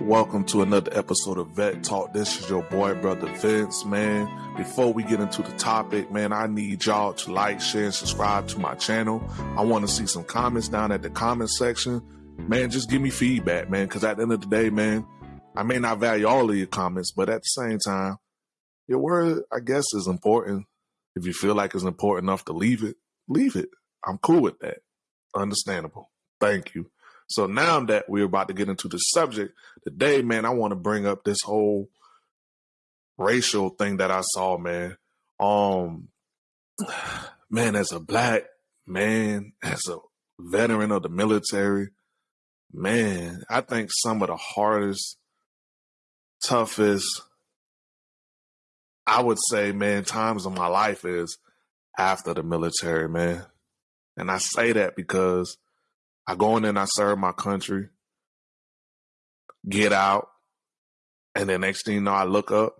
Welcome to another episode of Vet Talk. This is your boy, brother Vince, man. Before we get into the topic, man, I need y'all to like, share, and subscribe to my channel. I want to see some comments down at the comment section. Man, just give me feedback, man, because at the end of the day, man, I may not value all of your comments, but at the same time, your word, I guess, is important. If you feel like it's important enough to leave it, leave it. I'm cool with that. Understandable. Thank you. So now that we're about to get into the subject today, man, I want to bring up this whole racial thing that I saw, man. Um, man, as a black man, as a veteran of the military, man, I think some of the hardest, toughest, I would say, man, times of my life is after the military, man. And I say that because I go in and I serve my country, get out, and then next thing you know, I look up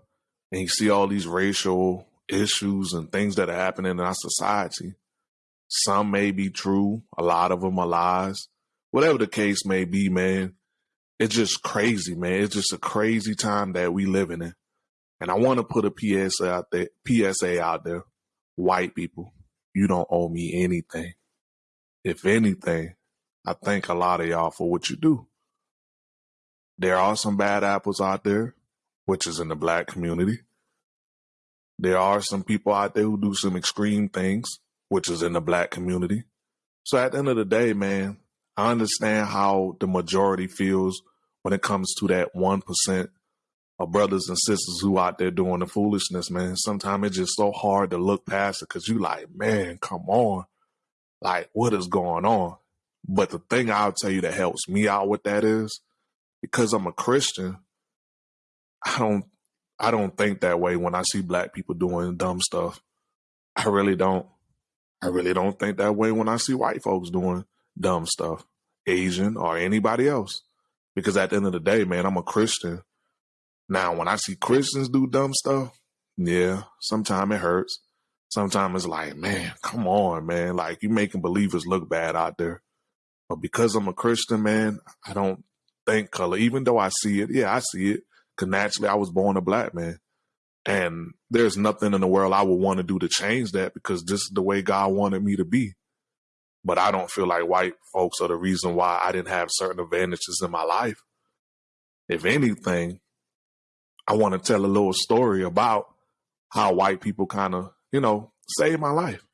and you see all these racial issues and things that are happening in our society. Some may be true, a lot of them are lies. Whatever the case may be, man, it's just crazy, man. It's just a crazy time that we living in. And I want to put a PSA out there, PSA out there. White people, you don't owe me anything. If anything, I thank a lot of y'all for what you do. There are some bad apples out there, which is in the black community. There are some people out there who do some extreme things, which is in the black community. So at the end of the day, man, I understand how the majority feels when it comes to that 1% of brothers and sisters who out there doing the foolishness, man. Sometimes it's just so hard to look past it because you like, man, come on. Like, what is going on? But the thing I'll tell you that helps me out with that is because I'm a Christian, I don't I don't think that way when I see black people doing dumb stuff. I really don't. I really don't think that way when I see white folks doing dumb stuff, Asian or anybody else. Because at the end of the day, man, I'm a Christian. Now, when I see Christians do dumb stuff, yeah, sometimes it hurts. Sometimes it's like, man, come on, man. Like you making believers look bad out there. But because I'm a Christian, man, I don't think color, even though I see it. Yeah, I see it. Cause naturally I was born a black man. And there's nothing in the world I would want to do to change that because this is the way God wanted me to be. But I don't feel like white folks are the reason why I didn't have certain advantages in my life. If anything, I want to tell a little story about how white people kind of, you know, saved my life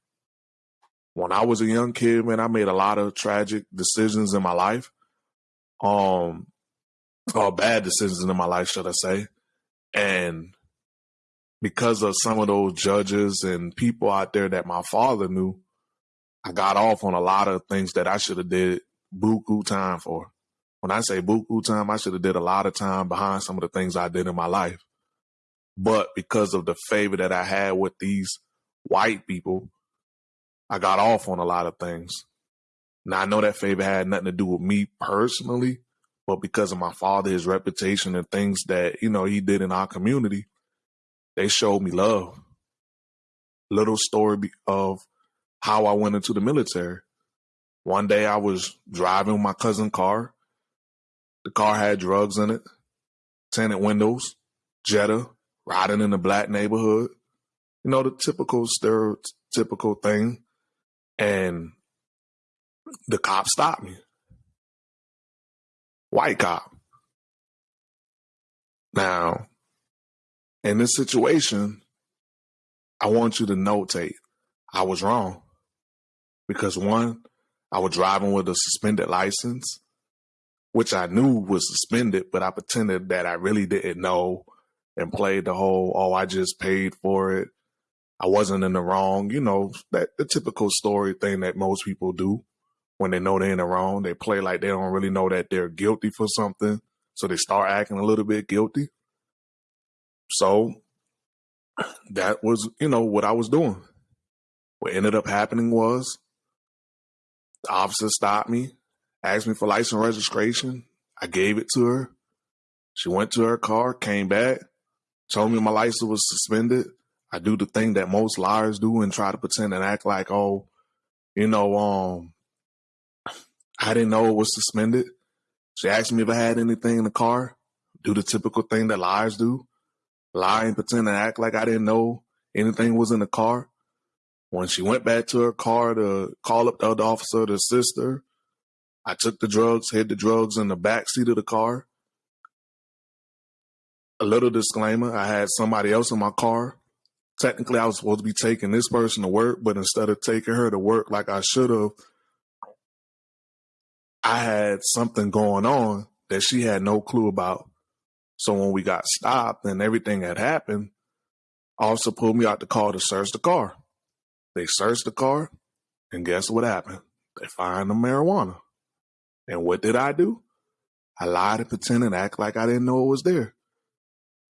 when I was a young kid, man, I made a lot of tragic decisions in my life. Um, or bad decisions in my life, should I say. And because of some of those judges and people out there that my father knew, I got off on a lot of things that I should have did buku time for. When I say buku time, I should have did a lot of time behind some of the things I did in my life. But because of the favor that I had with these white people, I got off on a lot of things. Now I know that favor had nothing to do with me personally, but because of my father, his reputation and things that, you know, he did in our community, they showed me love. Little story of how I went into the military. One day I was driving my cousin's car. The car had drugs in it, tinted windows, Jetta, riding in a black neighborhood. You know, the typical stereotypical thing and the cop stopped me. White cop. Now, in this situation, I want you to notate I was wrong. Because one, I was driving with a suspended license, which I knew was suspended, but I pretended that I really didn't know and played the whole, oh, I just paid for it. I wasn't in the wrong, you know, that the typical story thing that most people do when they know they're in the wrong. They play like they don't really know that they're guilty for something. So they start acting a little bit guilty. So that was, you know, what I was doing. What ended up happening was the officer stopped me, asked me for license registration. I gave it to her. She went to her car, came back, told me my license was suspended. I do the thing that most liars do and try to pretend and act like, oh, you know, um, I didn't know it was suspended. She asked me if I had anything in the car. do the typical thing that liars do lie and pretend and act like I didn't know anything was in the car. When she went back to her car to call up the other officer to assist her, I took the drugs, hid the drugs in the back seat of the car. A little disclaimer I had somebody else in my car. Technically, I was supposed to be taking this person to work, but instead of taking her to work like I should have, I had something going on that she had no clue about. So when we got stopped and everything had happened, officer pulled me out the car to search the car. They searched the car, and guess what happened? They find the marijuana. And what did I do? I lied and pretended and act like I didn't know it was there.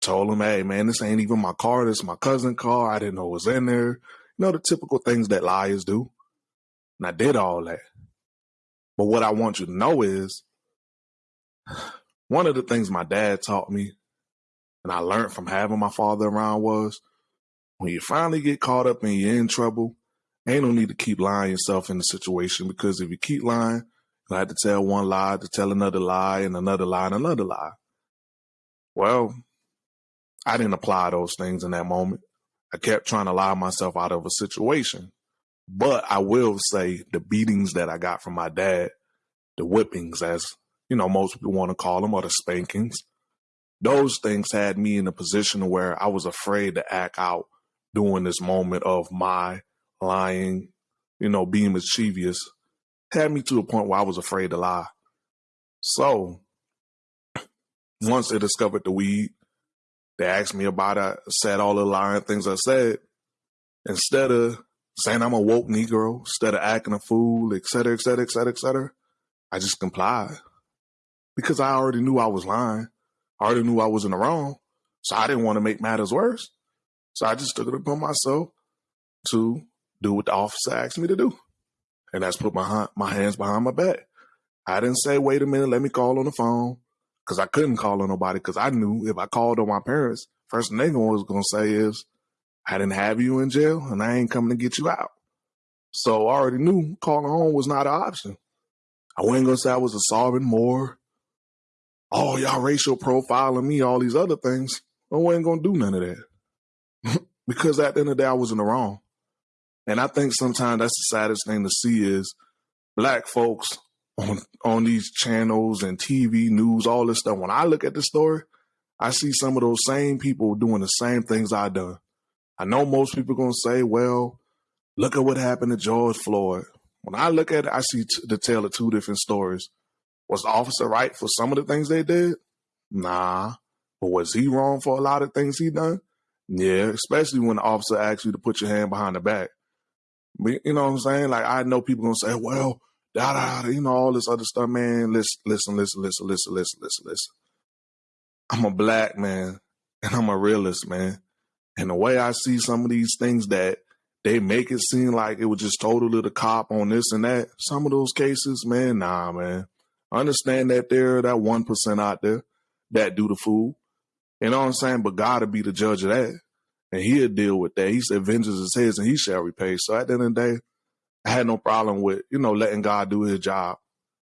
Told him, hey man, this ain't even my car, this is my cousin's car. I didn't know it was in there. You know, the typical things that liars do. And I did all that. But what I want you to know is one of the things my dad taught me and I learned from having my father around was when you finally get caught up and you're in trouble, ain't no need to keep lying yourself in the situation because if you keep lying, you'll have to tell one lie to tell another lie and another lie and another lie. Well, I didn't apply those things in that moment. I kept trying to lie myself out of a situation. But I will say the beatings that I got from my dad, the whippings, as you know, most people want to call them, or the spankings, those things had me in a position where I was afraid to act out during this moment of my lying, you know, being mischievous, had me to a point where I was afraid to lie. So once they discovered the weed, they asked me about it, said all the lying things I said. Instead of saying I'm a woke Negro, instead of acting a fool, et cetera, et cetera, et cetera, et cetera, I just complied. Because I already knew I was lying. I already knew I was in the wrong. So I didn't want to make matters worse. So I just took it upon myself to do what the officer asked me to do. And that's put my, my hands behind my back. I didn't say, wait a minute, let me call on the phone. Cause I couldn't call on nobody because I knew if I called on my parents, first thing they was going to say is, I didn't have you in jail and I ain't coming to get you out. So I already knew calling home was not an option. I wasn't going to say I was a Sarvin Moore. Oh, y'all racial profiling me, all these other things. I wasn't going to do none of that. because at the end of the day, I was in the wrong. And I think sometimes that's the saddest thing to see is black folks on on these channels and TV news, all this stuff. When I look at the story, I see some of those same people doing the same things I done. I know most people gonna say, "Well, look at what happened to George Floyd." When I look at it, I see t- the tale of two different stories. Was the officer right for some of the things they did? Nah. But was he wrong for a lot of things he done? Yeah, especially when the officer asks you to put your hand behind the back. But You know what I'm saying? Like I know people gonna say, "Well, da da,", da you know all this other stuff, man. Listen, listen, listen, listen, listen, listen, listen, listen. I'm a black man, and I'm a realist, man. And the way I see some of these things that they make it seem like it was just totally the cop on this and that. Some of those cases, man, nah, man. Understand that there, that one percent out there that do the fool. You know what I'm saying? But God to be the judge of that. And he'll deal with that. He said, vengeance is his and he shall repay. So at the end of the day, I had no problem with, you know, letting God do his job.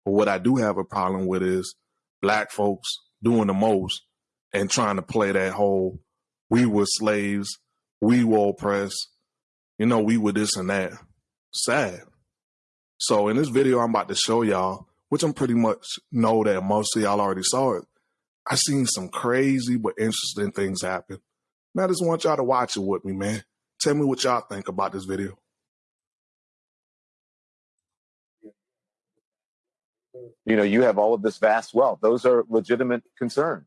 But what I do have a problem with is black folks doing the most and trying to play that whole we were slaves, we were oppressed, you know, we were this and that. Sad. So in this video I'm about to show y'all, which I'm pretty much know that most of y'all already saw it, I seen some crazy but interesting things happen. And I just want y'all to watch it with me, man. Tell me what y'all think about this video. You know, you have all of this vast wealth. Those are legitimate concerns.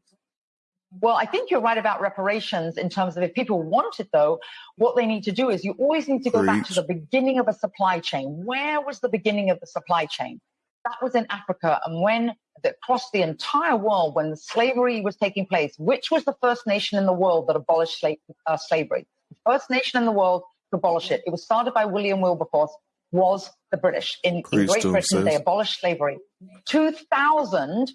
Well, I think you're right about reparations in terms of if people want it, though, what they need to do is you always need to go Preach. back to the beginning of a supply chain. Where was the beginning of the supply chain? That was in Africa. And when that across the entire world, when slavery was taking place, which was the first nation in the world that abolished uh, slavery? The first nation in the world to abolish it. It was started by William Wilberforce, was the British. In, in Great Britain, they abolished slavery. 2,000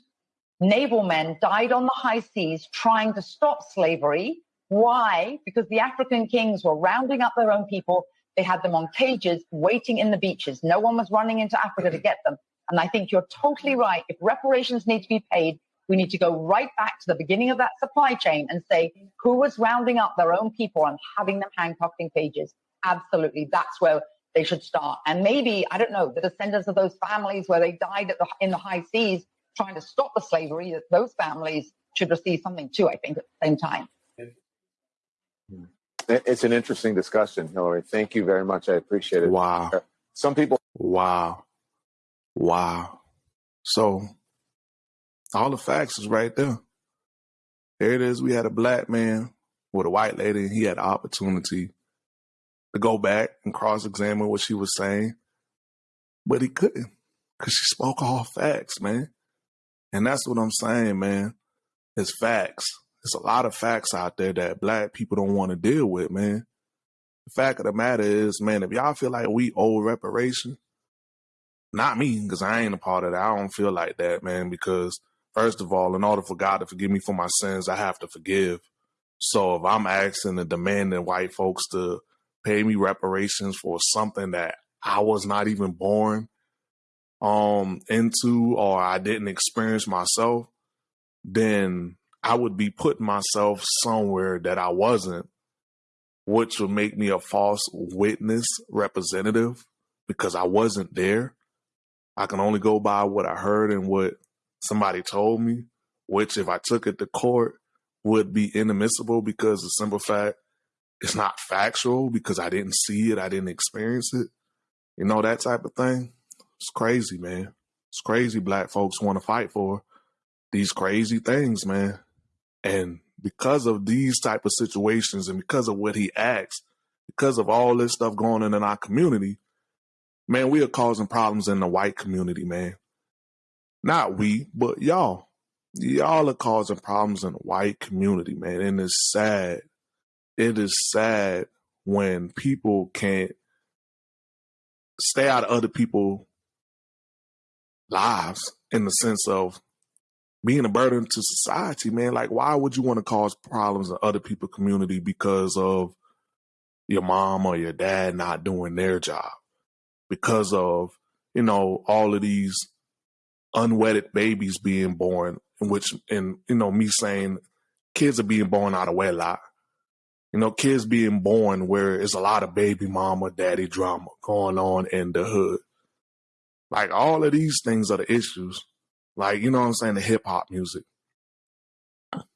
naval men died on the high seas trying to stop slavery. Why? Because the African kings were rounding up their own people. They had them on cages waiting in the beaches. No one was running into Africa to get them. And I think you're totally right. If reparations need to be paid, We need to go right back to the beginning of that supply chain and say who was rounding up their own people and having them handcuffed in cages. Absolutely. That's where they should start. And maybe, I don't know, the descendants of those families where they died the, in the high seas trying to stop the slavery, those families should receive something too, I think, at the same time. It's an interesting discussion, Hillary. Thank you very much. I appreciate it. Wow. Uh, some people. Wow. Wow. So all the facts is right there. There it is. We had a black man with a white lady, and he had the opportunity to go back and cross examine what she was saying, but he couldn't because she spoke all facts, man. And that's what I'm saying, man. It's facts. There's a lot of facts out there that black people don't want to deal with, man. The fact of the matter is, man, if y'all feel like we owe reparation, not me, because I ain't a part of that. I don't feel like that, man, because first of all, in order for God to forgive me for my sins, I have to forgive. So if I'm asking and demanding white folks to pay me reparations for something that I was not even born um into or I didn't experience myself, then I would be putting myself somewhere that I wasn't, which would make me a false witness representative because I wasn't there. I can only go by what I heard and what somebody told me, which if I took it to court would be inadmissible because the simple fact it's not factual because I didn't see it, I didn't experience it. You know, that type of thing. It's crazy, man. It's crazy black folks want to fight for these crazy things, man. And because of these type of situations and because of what he acts, because of all this stuff going on in our community, man, we are causing problems in the white community, man. Not we, but y'all. Y'all are causing problems in the white community, man. And it's sad. It is sad when people can't stay out of other people's lives in the sense of being a burden to society, man. Like, why would you want to cause problems in other people's community because of your mom or your dad not doing their job? Because of, you know, all of these unwedded babies being born, which, and, you know, me saying kids are being born out of wedlock. You know, kids being born where it's a lot of baby mama, daddy drama going on in the hood. Like all of these things are the issues. Like, you know what I'm saying? The hip hop music.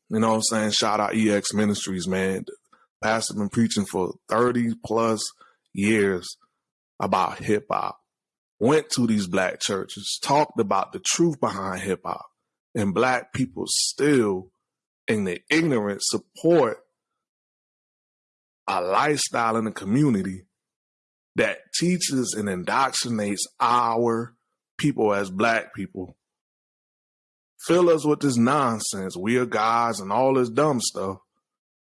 You know what I'm saying? Shout out EX Ministries, man. Pastor been preaching for 30 plus years about hip hop. Went to these black churches, talked about the truth behind hip hop. And black people still, in their ignorance, support a lifestyle in the community that teaches and indoctrinates our people as black people. Fill us with this nonsense. We are gods and all this dumb stuff.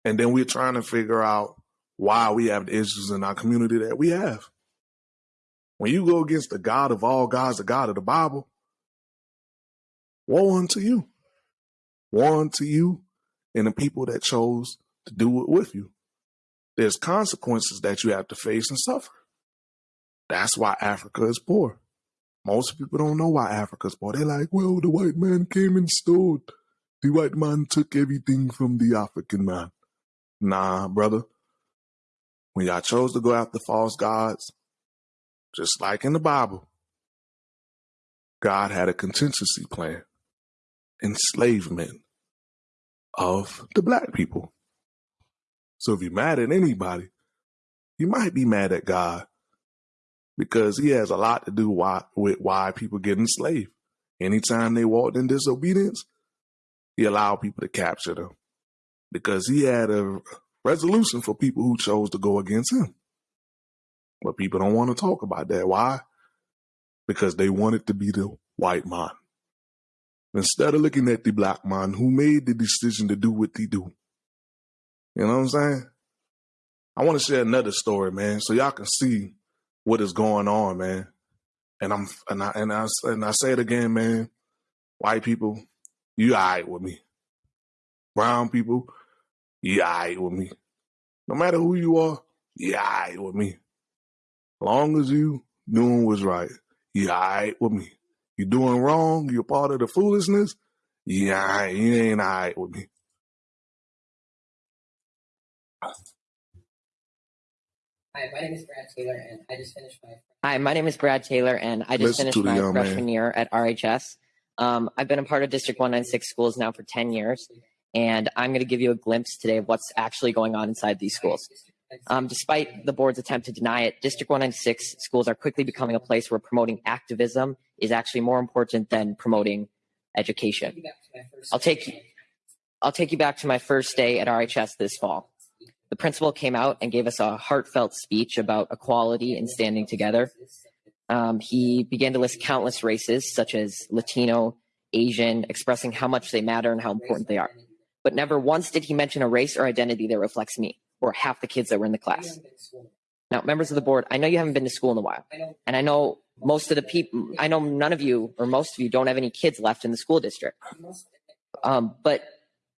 And then we're trying to figure out why we have the issues in our community that we have. When you go against the God of all gods, the God of the Bible, woe unto you. Woe unto you and the people that chose to do it with you. There's consequences that you have to face and suffer. That's why Africa is poor. Most people don't know why Africa's poor. They're like, well, the white man came and stole. The white man took everything from the African man. Nah, brother. When y'all chose to go after false gods, just like in the Bible, God had a contingency plan. Enslavement of the black people. So if you're mad at anybody, you might be mad at God because he has a lot to do why, with why people get enslaved. Anytime they walked in disobedience, he allowed people to capture them because he had a resolution for people who chose to go against him. But people don't want to talk about that. Why? Because they want it to be the white man. Instead of looking at the black man who made the decision to do what they do. You know what I'm saying? I want to share another story, man, so y'all can see what is going on, man. And I'm and I and I and I say it again, man. White people, you alright with me. Brown people, you alright with me. No matter who you are, you alright with me. Long as you doing what's right, you alright with me. You doing wrong, you're part of the foolishness, I, you ain't all right with me. Hi, my name is Brad Taylor, and I just finished my. Hi, my name is Brad Taylor, and I just Listen finished my young freshman man. year at RHS. Um, I've been a part of District 196 schools now for 10 years, and I'm going to give you a glimpse today of what's actually going on inside these schools. Um, despite the board's attempt to deny it, District 196 schools are quickly becoming a place where promoting activism is actually more important than promoting education. I'll take I'll take you back to my first day at RHS this fall. The principal came out and gave us a heartfelt speech about equality and standing together. Um, he began to list countless races, such as Latino, Asian, expressing how much they matter and how important they are. But never once did he mention a race or identity that reflects me or half the kids that were in the class. Now, members of the board, I know you haven't been to school in a while, and I know most of the people, I know none of you or most of you don't have any kids left in the school district. Um, but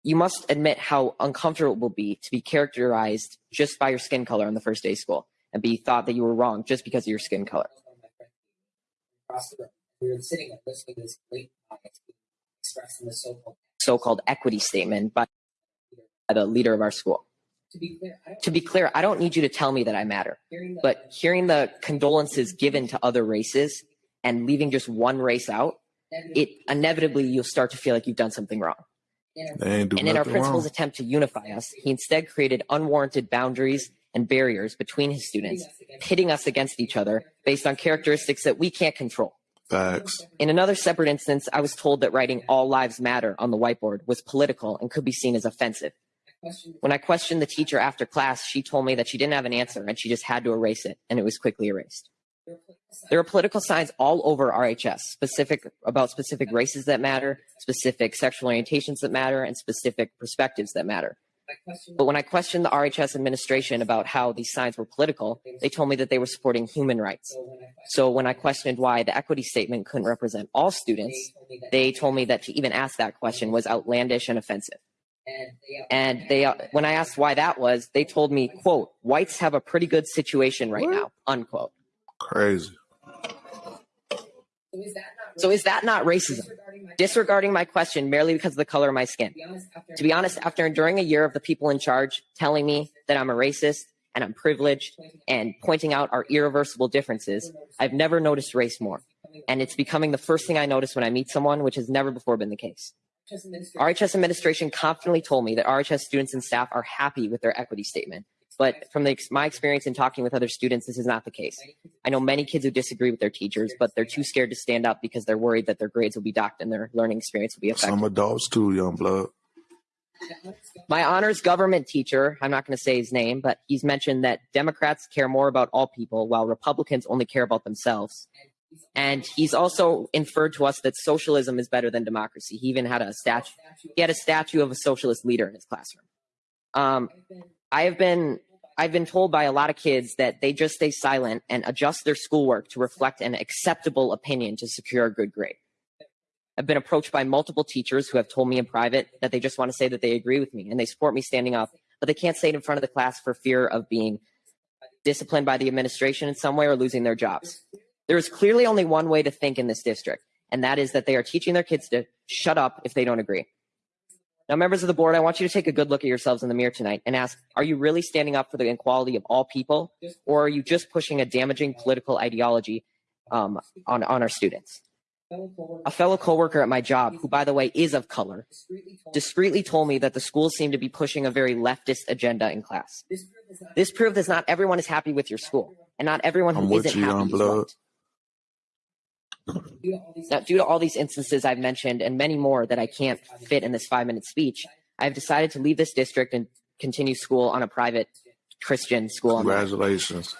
you must admit how uncomfortable it will be to be characterized just by your skin color on the first day of school and be thought that you were wrong just because of your skin color. We were sitting and listening to this the so-called. Equity statement by the leader of our school. To be clear, I don't. To be clear, I don't need you to tell me that I matter, but hearing the condolences given to other races and leaving just one race out, it inevitably you'll start to feel like you've done something wrong. They ain't do And in our principal's wrong. attempt to unify us, he instead created unwarranted boundaries and barriers between his students, pitting us against each other based on characteristics that we can't control. Facts. In another separate instance, I was told that writing All Lives Matter on the whiteboard was political and could be seen as offensive. When I questioned the teacher after class, she told me that she didn't have an answer and she just had to erase it, and it was quickly erased. There are political signs all over RHS, specific about specific races that matter, specific sexual orientations that matter, and specific perspectives that matter. But when I questioned the RHS administration about how these signs were political, they told me that they were supporting human rights. so when I questioned, So when I questioned why the equity statement couldn't represent all students, they told me that they told me that to even ask that question was outlandish and offensive. and they And they, uh, when I asked why that was, they told me, "quote Whites have a pretty good situation right now." Unquote. Crazy. so is that not So is that not racism? disregarding my question merely because of the color of my skin. to be honest after To be honest, after enduring a year of the people in charge telling me that I'm a racist and I'm privileged and pointing out our irreversible differences, I've never noticed race more. And it's becoming the first thing I notice when I meet someone, which has never before been the case. RHS administration confidently told me that RHS students and staff are happy with their equity statement. But from the, my experience in talking with other students, this is not the case. I know many kids who disagree with their teachers, but they're too scared to stand up because they're worried that their grades will be docked and their learning experience will be affected. Some adults too, young blood. My honors government teacher, I'm not going to say his name, but he's mentioned that Democrats care more about all people while Republicans only care about themselves. And he's also inferred to us that socialism is better than democracy. He even had a statue. He had a statue of a socialist leader in his classroom. Um, I have been I've been told by a lot of kids that they just stay silent and adjust their schoolwork to reflect an acceptable opinion to secure a good grade. I've been approached by multiple teachers who have told me in private that they just want to say that they agree with me and they support me standing up, but they can't say it in front of the class for fear of being disciplined by the administration in some way or losing their jobs. There is clearly only one way to think in this district, and that is that they are teaching their kids to shut up if they don't agree. Now, members of the board, I want you to take a good look at yourselves in the mirror tonight and ask, are you really standing up for the equality of all people, or are you just pushing a damaging political ideology um, on, on our students? A fellow coworker at my job, who by the way is of color, discreetly told me that the school seemed to be pushing a very leftist agenda in class. This proved that not everyone is happy with your school, and not everyone I'm isn't happy is blood. right. Now, due to all these instances I've mentioned and many more that I can't fit in this five minute speech, I've decided to leave this district and continue school on a private Christian school. Congratulations.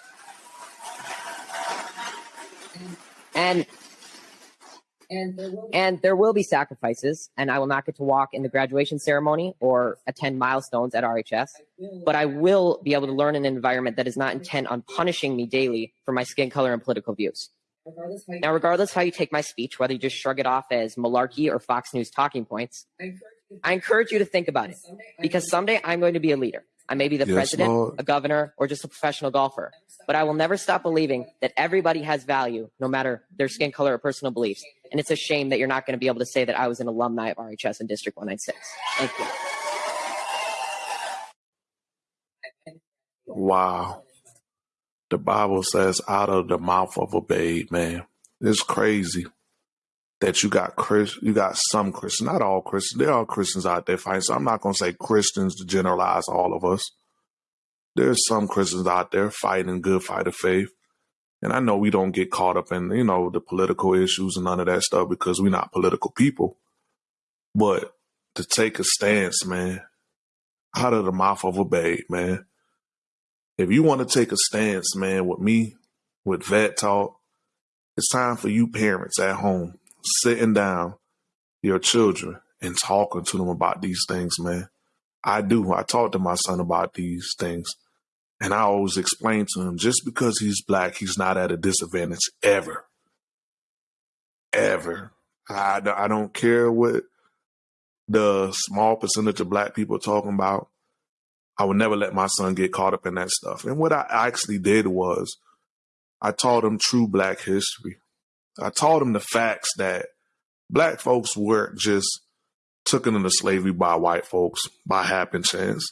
And and there will and there will be sacrifices, and I will not get to walk in the graduation ceremony or attend milestones at RHS, but I will be able to learn in an environment that is not intent on punishing me daily for my skin color and political views. Regardless how you, Now, regardless how you take my speech, whether you just shrug it off as malarkey or Fox News talking points, I encourage you I encourage you to think about it because someday I'm going to be a leader. I may be the Yes, president, Lord. a governor, or just a professional golfer, but I will never stop believing that everybody has value, no matter their skin color or personal beliefs, And it's a shame that you're not going to be able to say that I was an alumni of RHS in District 196. Thank you. Wow. The Bible says, out of the mouth of a babe, man. It's crazy that you got Chris, you got some Christians, not all Christians. There are Christians out there fighting. So I'm not going to say Christians to generalize all of us. There's some Christians out there fighting good fight of faith. And I know we don't get caught up in, you know, the political issues and none of that stuff because we're not political people. But to take a stance, man, out of the mouth of a babe, man. If you want to take a stance, man, with me, with Vet Talk, it's time for you parents at home sitting down your children and talking to them about these things, man. I do. I talk to my son about these things. And I always explain to him just because he's black, he's not at a disadvantage ever. Ever. I, I don't care what the small percentage of black people talking about. I would never let my son get caught up in that stuff. And what I actually did was I taught him true black history. I taught him the facts that black folks weren't just taken into slavery by white folks by happen chance.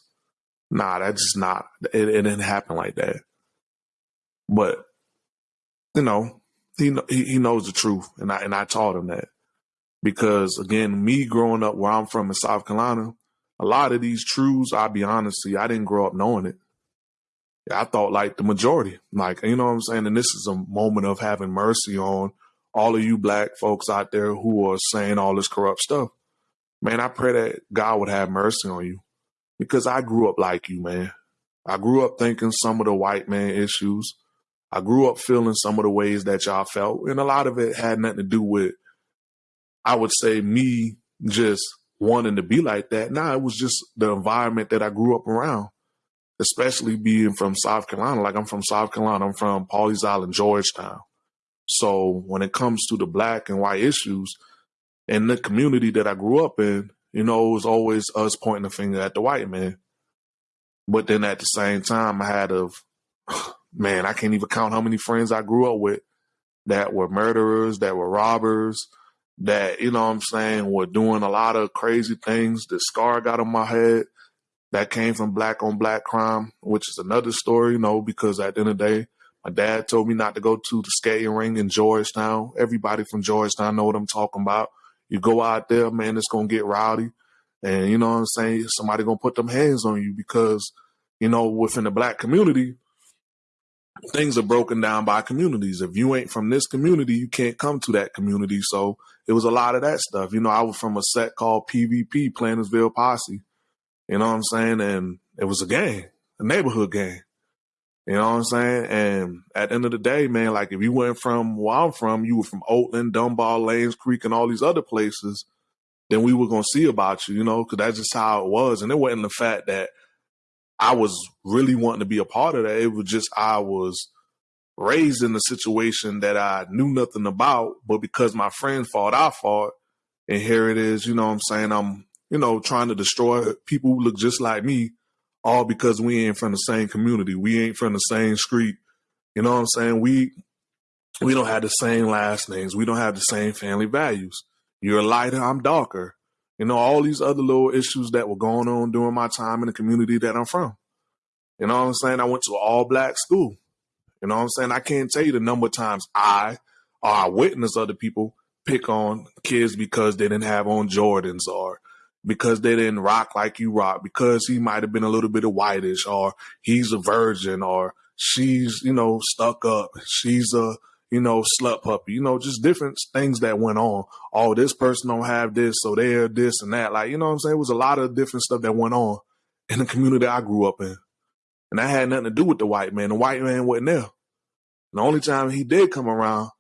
Nah, that's just not. It, it didn't happen like that. But you know, he he knows the truth, and I and I taught him that because again, me growing up where I'm from in South Carolina, a lot of these truths, I'll be honest, see, I didn't grow up knowing it. I thought like the majority, like you know what I'm saying, and this is a moment of having mercy on all of you black folks out there who are saying all this corrupt stuff. Man, I pray that God would have mercy on you because I grew up like you, man. I grew up thinking some of the white man issues. I grew up feeling some of the ways that y'all felt. And a lot of it had nothing to do with, I would say, me just wanting to be like that. Nah, it was just the environment that I grew up around, especially being from South Carolina. Like I'm from South Carolina, I'm from Pawleys Island, Georgetown. So when it comes to the black and white issues in the community that I grew up in, you know, it was always us pointing the finger at the white man. But then at the same time, I had of, man, I can't even count how many friends I grew up with that were murderers, that were robbers, that, you know what I'm saying, were doing a lot of crazy things. The scar got on my head that came from black on black crime, which is another story, you know, because at the end of the day, my dad told me not to go to the skating ring in Georgetown. Everybody from Georgetown know what I'm talking about. You go out there, man, it's gonna get rowdy. And you know what I'm saying? Somebody gonna put them hands on you because, you know, within the black community, things are broken down by communities. If you ain't from this community, you can't come to that community. So it was a lot of that stuff. You know, I was from a set called PVP, Plantersville Posse. You know what I'm saying? And it was a gang, a neighborhood gang. You know what I'm saying? And at the end of the day, man, like if you went from where I'm from, you were from Oakland, Dunbar, Lanes Creek, and all these other places, then we were gonna see about you, you know, because that's just how it was. And it wasn't the fact that I was really wanting to be a part of that. It was just I was raised in a situation that I knew nothing about, but because my friends fought, I fought. And here it is, you know what I'm saying? I'm, you know, trying to destroy people who look just like me all because we ain't from the same community. We ain't from the same street. You know what I'm saying? We we don't have the same last names. We don't have the same family values. You're lighter, I'm darker. You know, all these other little issues that were going on during my time in the community that I'm from. You know what I'm saying? I went to all black school. You know what I'm saying? I can't tell you the number of times I or I witness other people pick on kids because they didn't have on Jordans or because they didn't rock like you rock, because he might have been a little bit of whitish, or he's a virgin, or she's, you know, stuck up, she's a, you know, slut puppy, you know, just different things that went on. Oh, this person don't have this, so they're this and that. Like, you know what I'm saying? It was a lot of different stuff that went on in the community I grew up in. And that had nothing to do with the white man. The white man wasn't there. The only time he did come around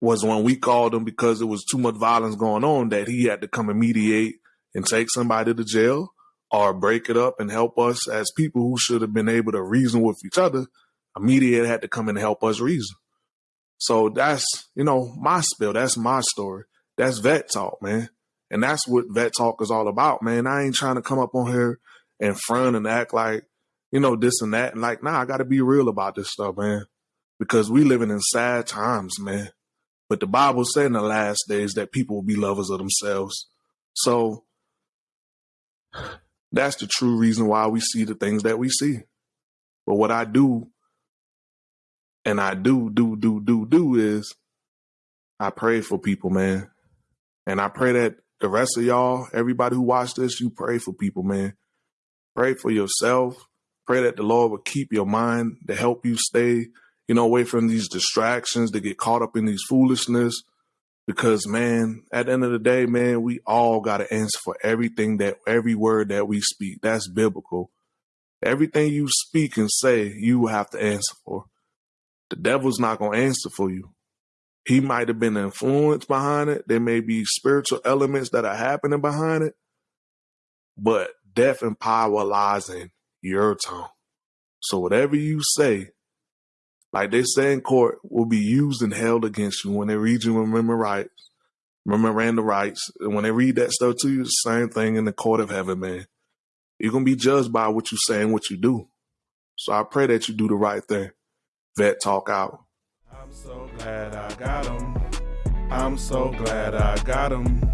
was when we called him because there was too much violence going on that he had to come and mediate and take somebody to jail or break it up and help us as people who should have been able to reason with each other. A mediator had to come and help us reason. So that's, you know, my spill. That's my story. That's vet talk, man. And that's what vet talk is all about, man. I ain't trying to come up on here and front and act like, you know, this and that. And like, nah, I got to be real about this stuff, man. Because we living in sad times, man. But the Bible said in the last days that people will be lovers of themselves. So that's the true reason why we see the things that we see. But what I do, and I do, do, do, do, do is I pray for people, man. And I pray that the rest of y'all, everybody who watch this, you pray for people, man. Pray for yourself. Pray that the Lord will keep your mind to help you stay, you know, away from these distractions, to get caught up in these foolishness. Because man, at the end of the day, man, we all got to answer for everything that every word that we speak. That's biblical. Everything you speak and say, you have to answer for. The devil's not going to answer for you. He might have been influenced behind it. There may be spiritual elements that are happening behind it, but death and power lies in your tongue. So whatever you say, like they say in court, will be used and held against you when they read you remember rights, memoranda rights. And when they read that stuff to you, same thing in the court of heaven, man. You're gonna be judged by what you say and what you do. So I pray that you do the right thing. Vet talk out. I'm so glad I got him. I'm so glad I got him.